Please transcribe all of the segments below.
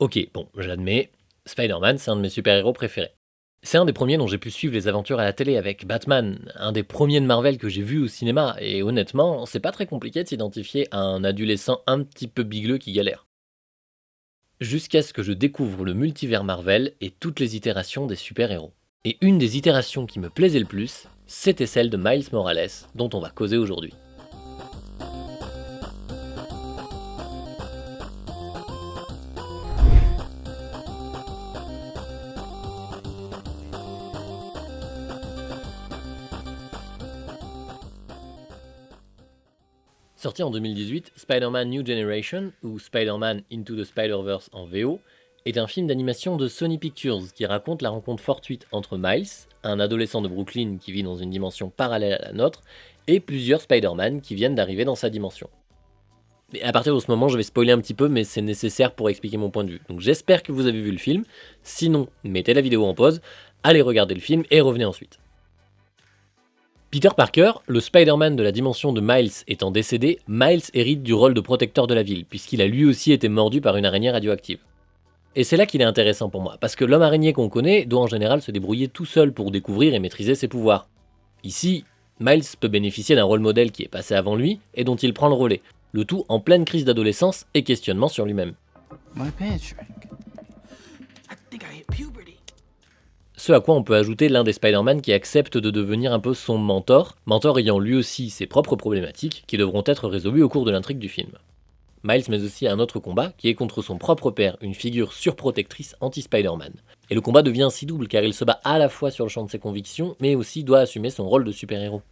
Ok, bon, j'admets, Spider-Man c'est un de mes super-héros préférés. C'est un des premiers dont j'ai pu suivre les aventures à la télé avec Batman, un des premiers de Marvel que j'ai vu au cinéma, et honnêtement, c'est pas très compliqué de s'identifier à un adolescent un petit peu bigleux qui galère. Jusqu'à ce que je découvre le multivers Marvel et toutes les itérations des super-héros. Et une des itérations qui me plaisait le plus, c'était celle de Miles Morales, dont on va causer aujourd'hui. Sorti en 2018, Spider-Man New Generation, ou Spider-Man Into the Spider-Verse en VO, est un film d'animation de Sony Pictures qui raconte la rencontre fortuite entre Miles, un adolescent de Brooklyn qui vit dans une dimension parallèle à la nôtre, et plusieurs Spider-Man qui viennent d'arriver dans sa dimension. Mais à partir de ce moment, je vais spoiler un petit peu, mais c'est nécessaire pour expliquer mon point de vue. Donc j'espère que vous avez vu le film, sinon mettez la vidéo en pause, allez regarder le film et revenez ensuite. Peter Parker, le Spider-Man de la dimension de Miles étant décédé, Miles hérite du rôle de protecteur de la ville, puisqu'il a lui aussi été mordu par une araignée radioactive. Et c'est là qu'il est intéressant pour moi, parce que l'homme araignée qu'on connaît doit en général se débrouiller tout seul pour découvrir et maîtriser ses pouvoirs. Ici, Miles peut bénéficier d'un rôle modèle qui est passé avant lui et dont il prend le relais, le tout en pleine crise d'adolescence et questionnement sur lui-même. Ce à quoi on peut ajouter l'un des Spider-Man qui accepte de devenir un peu son mentor, mentor ayant lui aussi ses propres problématiques qui devront être résolues au cours de l'intrigue du film. Miles met aussi un autre combat qui est contre son propre père, une figure surprotectrice anti-Spider-Man. Et le combat devient si double car il se bat à la fois sur le champ de ses convictions, mais aussi doit assumer son rôle de super-héros.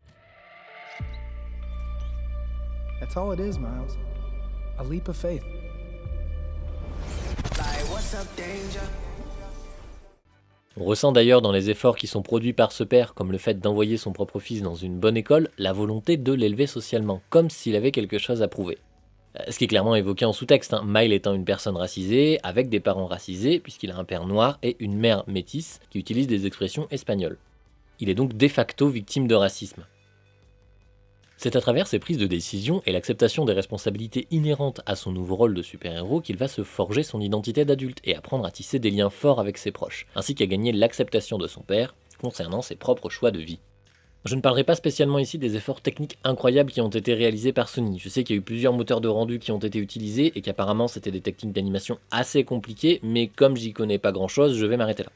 On ressent d'ailleurs dans les efforts qui sont produits par ce père, comme le fait d'envoyer son propre fils dans une bonne école, la volonté de l'élever socialement, comme s'il avait quelque chose à prouver. Euh, ce qui est clairement évoqué en sous-texte, hein. Mile étant une personne racisée, avec des parents racisés, puisqu'il a un père noir et une mère métisse, qui utilise des expressions espagnoles. Il est donc de facto victime de racisme. C'est à travers ses prises de décision et l'acceptation des responsabilités inhérentes à son nouveau rôle de super-héros qu'il va se forger son identité d'adulte et apprendre à tisser des liens forts avec ses proches, ainsi qu'à gagner l'acceptation de son père concernant ses propres choix de vie. Je ne parlerai pas spécialement ici des efforts techniques incroyables qui ont été réalisés par Sony. Je sais qu'il y a eu plusieurs moteurs de rendu qui ont été utilisés et qu'apparemment c'était des techniques d'animation assez compliquées, mais comme j'y connais pas grand chose, je vais m'arrêter là.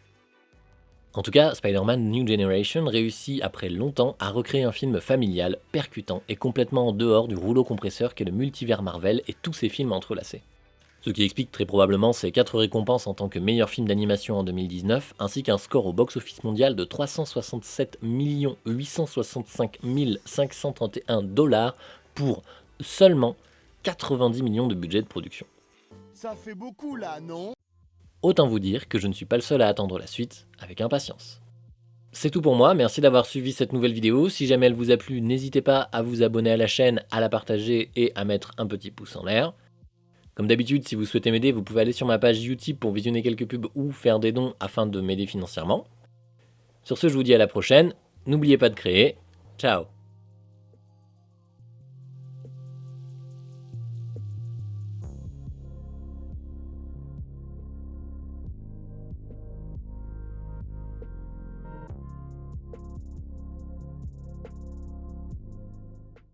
En tout cas, Spider-Man New Generation réussit après longtemps à recréer un film familial, percutant et complètement en dehors du rouleau compresseur qu'est le multivers Marvel et tous ses films entrelacés. Ce qui explique très probablement ses 4 récompenses en tant que meilleur film d'animation en 2019, ainsi qu'un score au box-office mondial de 367 865 531 dollars pour seulement 90 millions de budget de production. Ça fait beaucoup là, non? Autant vous dire que je ne suis pas le seul à attendre la suite avec impatience. C'est tout pour moi, merci d'avoir suivi cette nouvelle vidéo. Si jamais elle vous a plu, n'hésitez pas à vous abonner à la chaîne, à la partager et à mettre un petit pouce en l'air. Comme d'habitude, si vous souhaitez m'aider, vous pouvez aller sur ma page YouTube pour visionner quelques pubs ou faire des dons afin de m'aider financièrement. Sur ce, je vous dis à la prochaine. N'oubliez pas de créer. Ciao